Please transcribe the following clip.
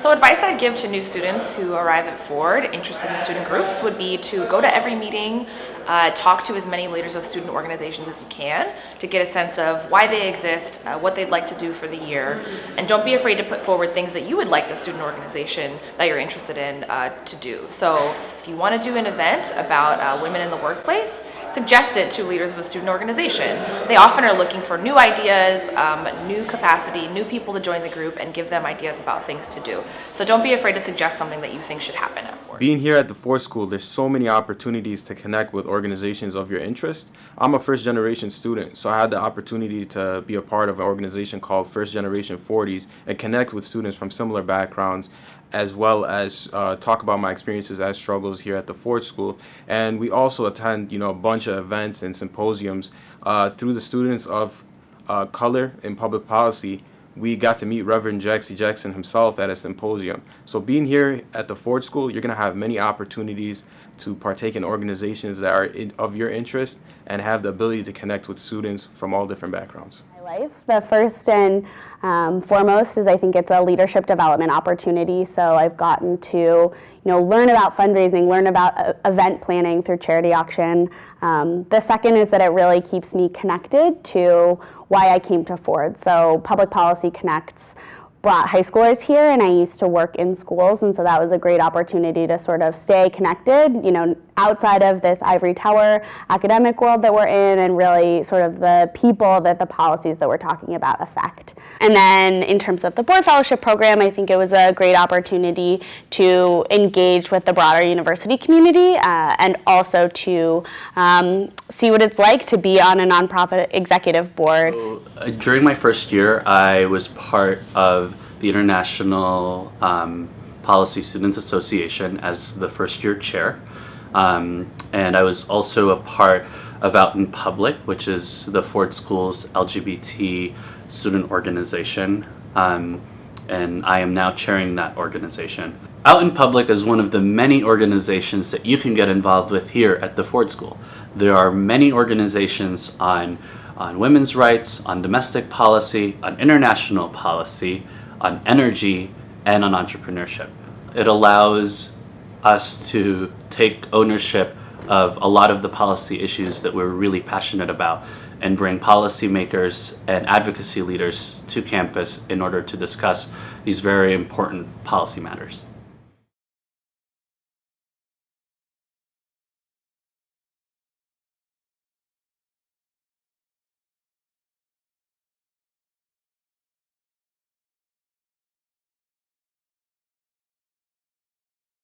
So advice I'd give to new students who arrive at Ford interested in student groups would be to go to every meeting, uh, talk to as many leaders of student organizations as you can to get a sense of why they exist, uh, what they'd like to do for the year, and don't be afraid to put forward things that you would like the student organization that you're interested in uh, to do. So if you want to do an event about uh, women in the workplace, suggest it to leaders of a student organization. They often are looking for new ideas, um, new capacity, new people to join the group and give them ideas about things to do. So don't be afraid to suggest something that you think should happen. Being here at the Ford School, there's so many opportunities to connect with organizations of your interest. I'm a first generation student, so I had the opportunity to be a part of an organization called First Generation Forties and connect with students from similar backgrounds as well as uh, talk about my experiences as struggles here at the Ford School. And we also attend, you know, a bunch of events and symposiums uh, through the students of uh, color in public policy we got to meet Reverend Jesse Jackson himself at a symposium. So being here at the Ford School, you're going to have many opportunities to partake in organizations that are in, of your interest and have the ability to connect with students from all different backgrounds. Life, the first and um, foremost is I think it's a leadership development opportunity. So I've gotten to you know learn about fundraising, learn about uh, event planning through charity auction. Um, the second is that it really keeps me connected to why I came to Ford. So Public Policy Connects brought high schoolers here and I used to work in schools and so that was a great opportunity to sort of stay connected, you know, outside of this ivory tower academic world that we're in and really sort of the people that the policies that we're talking about affect. And then in terms of the board fellowship program, I think it was a great opportunity to engage with the broader university community uh, and also to um, see what it's like to be on a nonprofit executive board. So, uh, during my first year, I was part the International um, Policy Students Association as the first year chair. Um, and I was also a part of Out in Public, which is the Ford School's LGBT student organization. Um, and I am now chairing that organization. Out in Public is one of the many organizations that you can get involved with here at the Ford School. There are many organizations on, on women's rights, on domestic policy, on international policy, on energy, and on entrepreneurship. It allows us to take ownership of a lot of the policy issues that we're really passionate about and bring policymakers and advocacy leaders to campus in order to discuss these very important policy matters.